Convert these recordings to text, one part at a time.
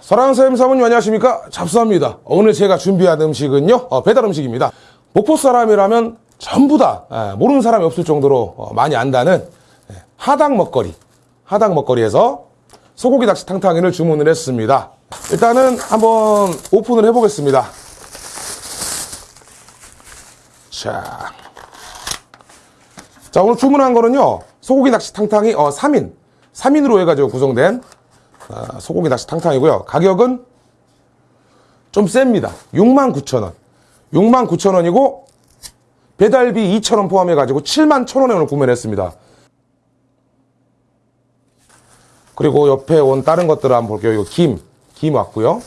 사랑하는 사장님 사모님 안녕하십니까? 잡수합니다. 오늘 제가 준비한 음식은요? 어, 배달 음식입니다. 목포 사람이라면 전부 다 예, 모르는 사람이 없을 정도로 어, 많이 안다는 예, 하당 먹거리. 하당 먹거리에서 소고기 낚시 탕탕이를 주문을 했습니다. 일단은 한번 오픈을 해보겠습니다. 자, 자 오늘 주문한 거는요 소고기 낚시 탕탕이 어, 3인. 3인으로 해가지고 구성된 아, 소고기 낚시 탕탕이고요. 가격은 좀 셉니다. 69,000원. 69,000원이고 배달비 2,000원 포함해 가지고 71,000원에 오늘 구매를 했습니다. 그리고 옆에 온 다른 것들을 한번 볼게요. 이거 김, 김 왔고요.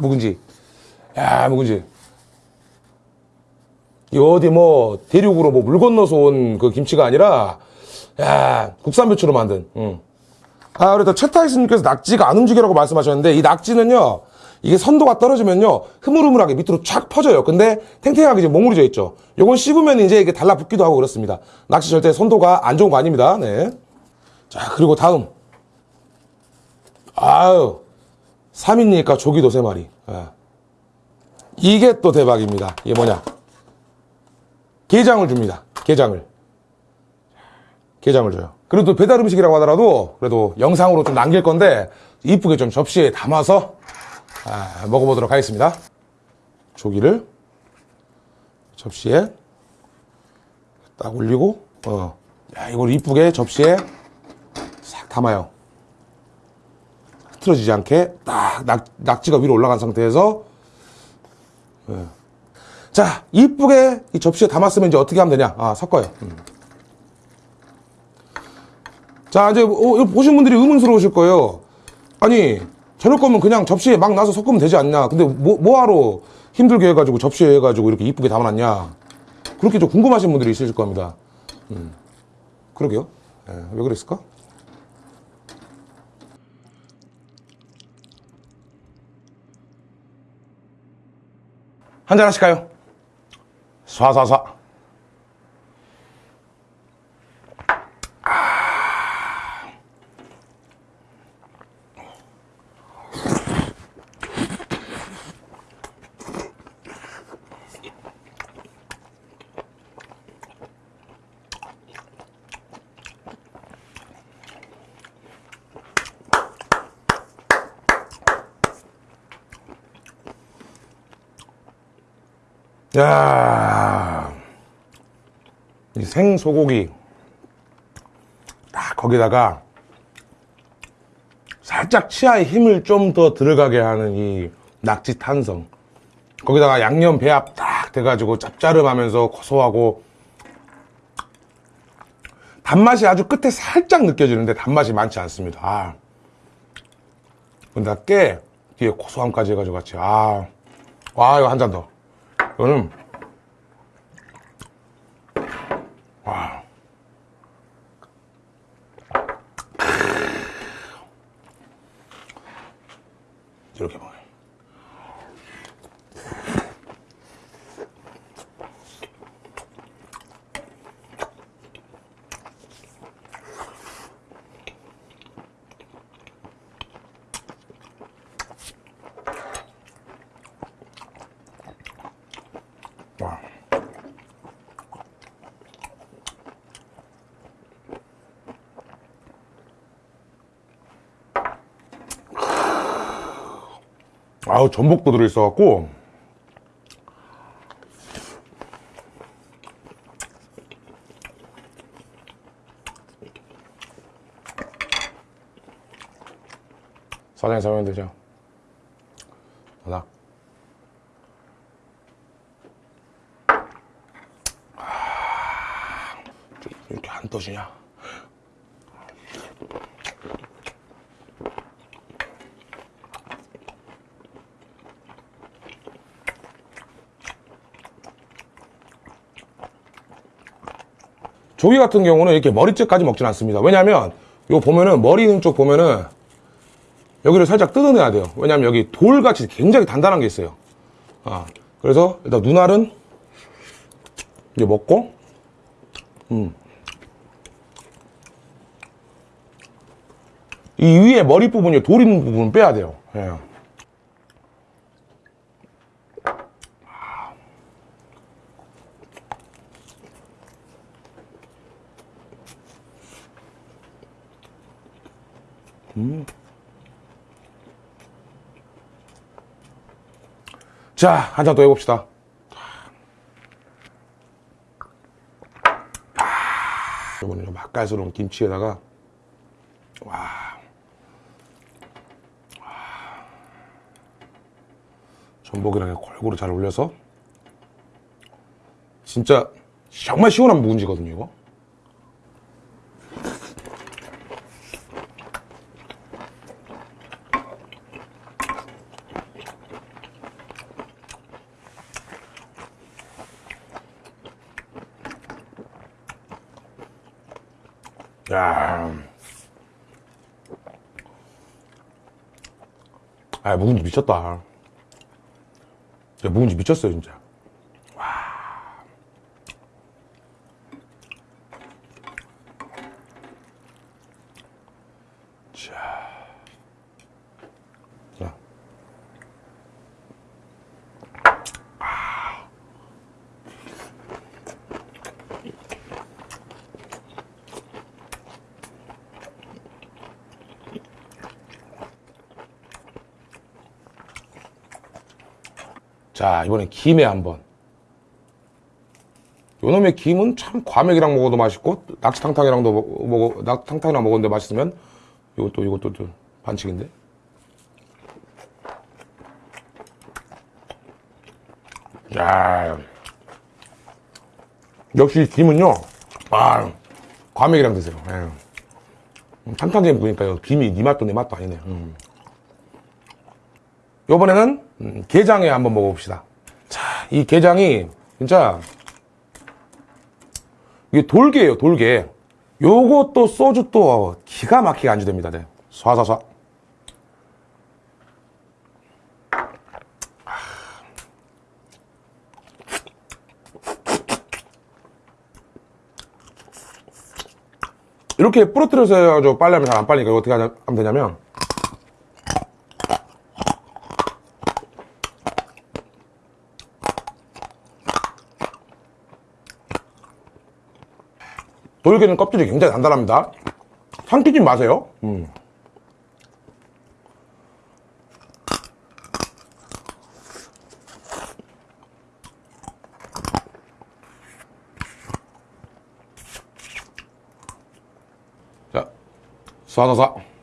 묵은지. 야, 묵은지. 이 어디 뭐 대륙으로 뭐 물 건너서 온 그 김치가 아니라 야 국산 배추로 만든. 응. 아 그래도 최타이스님께서 낙지가 안 움직이라고 말씀하셨는데 이 낙지는요 이게 선도가 떨어지면요 흐물흐물하게 밑으로 쫙 퍼져요. 근데 탱탱하게 지금 몽우리져 있죠. 요건 씹으면 이제 이게 달라붙기도 하고 그렇습니다. 낙지 절대 선도가 안 좋은 거 아닙니다. 네. 자 그리고 다음. 아유 3인이니까 조기도 3마리. 예. 이게 또 대박입니다. 이게 뭐냐? 게장을 줍니다. 게장을. 게장을 줘요. 그래도 배달 음식이라고 하더라도 그래도 영상으로 좀 남길 건데 이쁘게 좀 접시에 담아서 아, 먹어보도록 하겠습니다. 조기를 접시에 딱 올리고 어. 야, 이걸 이쁘게 접시에 싹 담아요. 흐트러지지 않게 딱 낙, 낙지가 위로 올라간 상태에서 예. 자 이쁘게 이 접시에 담았으면 이제 어떻게 하면 되냐 아 섞어요 음. 자 이제 어, 보신 분들이 의문스러우실 거예요. 아니 저럴 거면 그냥 접시에 막 나서 섞으면 되지 않냐? 근데 뭐, 뭐하러 힘들게 해가지고 접시에 해가지고 이렇게 이쁘게 담아놨냐? 그렇게 좀 궁금하신 분들이 있으실 겁니다. 음. 그러게요. 예, 왜 그랬을까? 한잔 하실까요? 쏴쏴쏴 야, 이 생소고기. 딱 거기다가 살짝 치아에 힘을 좀 더 들어가게 하는 이 낙지 탄성. 거기다가 양념 배합 딱 돼가지고 짭짜름하면서 고소하고 단맛이 아주 끝에 살짝 느껴지는데 단맛이 많지 않습니다. 아. 근데 깨. 뒤에 고소함까지 해가지고 같이. 아, 와 이거 한 잔 더. 이거는 와 이렇게 먹어요. 와. 아우 전복도 들어있어갖고 사장님 설명 되죠? 하나 이렇게 안 떠지냐? 조기 같은 경우는 이렇게 머리째까지 먹진 않습니다. 왜냐면 요 보면은 머리 있는 쪽 보면은 여기를 살짝 뜯어내야 돼요. 왜냐면 여기 돌같이 굉장히 단단한 게 있어요. 아, 그래서 일단 눈알은 이제 먹고 음. 이 위에 머리 부분이 돌 있는 부분은 빼야 돼요. 예. 자, 한 잔 더 해봅시다. 이거는 좀 맛깔스러운 김치에다가 와. 전복이랑 골고루 잘 올려서 진짜 정말 시원한 묵은지거든요 이거 야. 아, 묵은지 미쳤다. 진짜 묵은지 미쳤어요, 진짜. 자, 이번엔 김에 한번. 요놈의 김은 참 과메기랑 먹어도 맛있고, 낙지탕탕이랑도 먹- 먹어, 낙탕탕이랑 먹었는데 맛있으면, 이것도, 이것도 좀 반칙인데. 야 역시 김은요, 아, 과메기랑 드세요. 예. 탕탕이 보니까 김이 니 맛도 내 맛도 아니네. 음. 요번에는 음, 게장에 한번 먹어봅시다. 자, 이 게장이 진짜 이게 돌게예요, 돌게. 요것도 소주 또 기가 막히게 안주됩니다. 네. 쏴쏴쏴. 이렇게 부러뜨려서 해가지고 빨리 하면 잘 안 빨리니까 어떻게 하면 되냐면 돌게는 껍질이 굉장히 단단합니다. 삼키지 마세요. 음. 자, 쏴쏴쏴.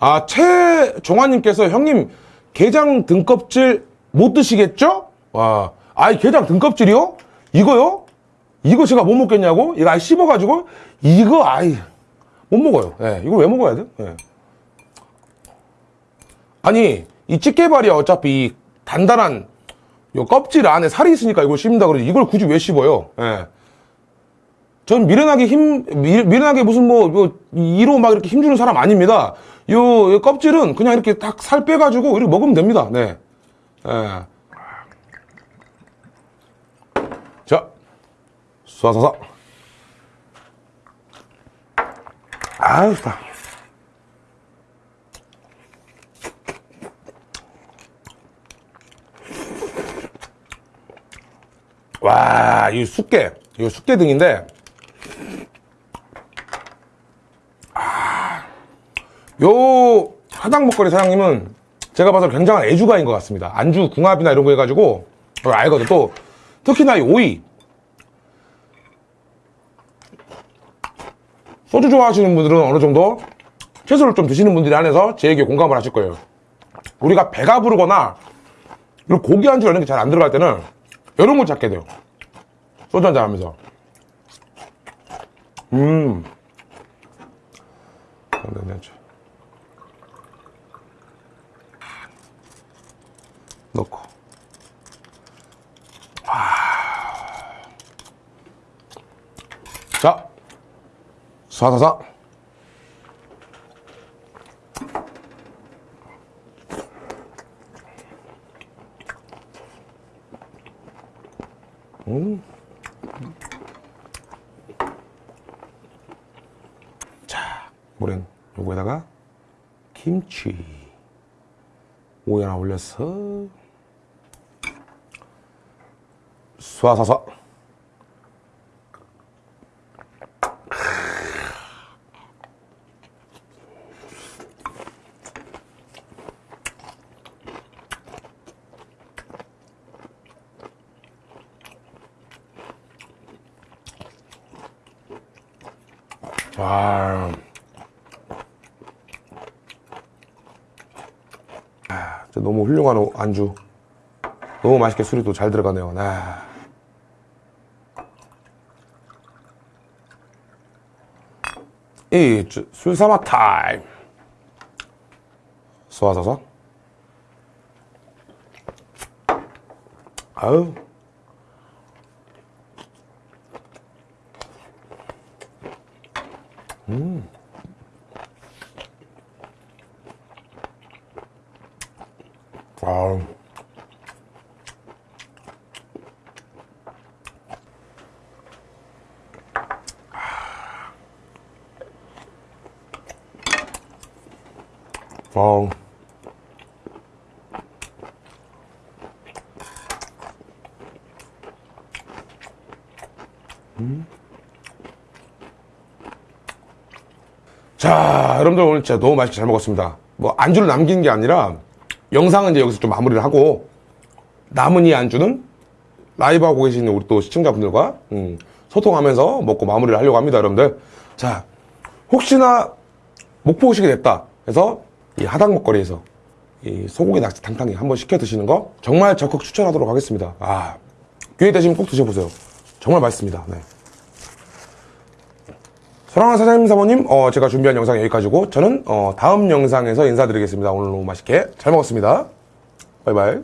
아, 최종환님께서 형님, 게장 등껍질 못 드시겠죠? 와, 아이, 게장 등껍질이요? 이거요? 이거 제가 못 먹겠냐고? 이거 아예 씹어가지고? 이거, 아이, 못 먹어요. 예, 이거 왜 먹어야 돼? 예. 아니, 이 집게발이야, 어차피 이 단단한, 요 껍질 안에 살이 있으니까 이걸 씹는다 그러지. 이걸 굳이 왜 씹어요? 예. 전 미련하게 힘, 미, 미련하게 무슨 뭐, 뭐, 이로 막 이렇게 힘주는 사람 아닙니다. 요, 요 껍질은 그냥 이렇게 딱 살 빼가지고 이렇게 먹으면 됩니다. 네. 예. 자, 쏴쏴쏴. 아유, 좋다. 와, 이 숙계. 이거 숙계 등인데, 요 사당 먹거리 사장님은 제가 봐서 굉장한 애주가인 것 같습니다. 안주 궁합이나 이런 거 해가지고 어, 알거든. 또 특히나 이 오이 소주 좋아하시는 분들은 어느 정도 채소를 좀 드시는 분들이 안에서 제 얘기에 공감을 하실 거예요. 우리가 배가 부르거나 고기 안주 이런 게 잘 안 들어갈 때는 이런 걸 찾게 돼요. 소주 한잔 하면서. 음. 네, 네, 네. 넣고 쏴쏴쏴. 음. 자, 물엔 요거에다가 김치 오이 하나 올려서 쏴쏴쏴. 와. 아, 너무 훌륭한 안주. 너무 맛있게 술이 또 잘 들어가네요. 아. 이 술사마 타임. 쏘아서서. 아우. 아우. 아우. 자, 여러분들 오늘 진짜 너무 맛있게 잘 먹었습니다. 뭐 안주를 남긴 게 아니라 영상은 이제 여기서 좀 마무리를 하고 남은 이 안주는 라이브 하고 계시는 우리 또 시청자분들과 음, 소통하면서 먹고 마무리를 하려고 합니다, 여러분들. 자, 혹시나 목포 오시게 됐다 해서 이 하당 먹거리에서 이 소고기 낙지 탕탕이 한번 시켜 드시는 거 정말 적극 추천하도록 하겠습니다. 아, 기회 되시면 꼭 드셔보세요. 정말 맛있습니다. 네. 사랑하는 사장님 사모님 어, 제가 준비한 영상 여기까지고 저는 어, 다음 영상에서 인사드리겠습니다. 오늘 너무 맛있게 잘 먹었습니다. 바이바이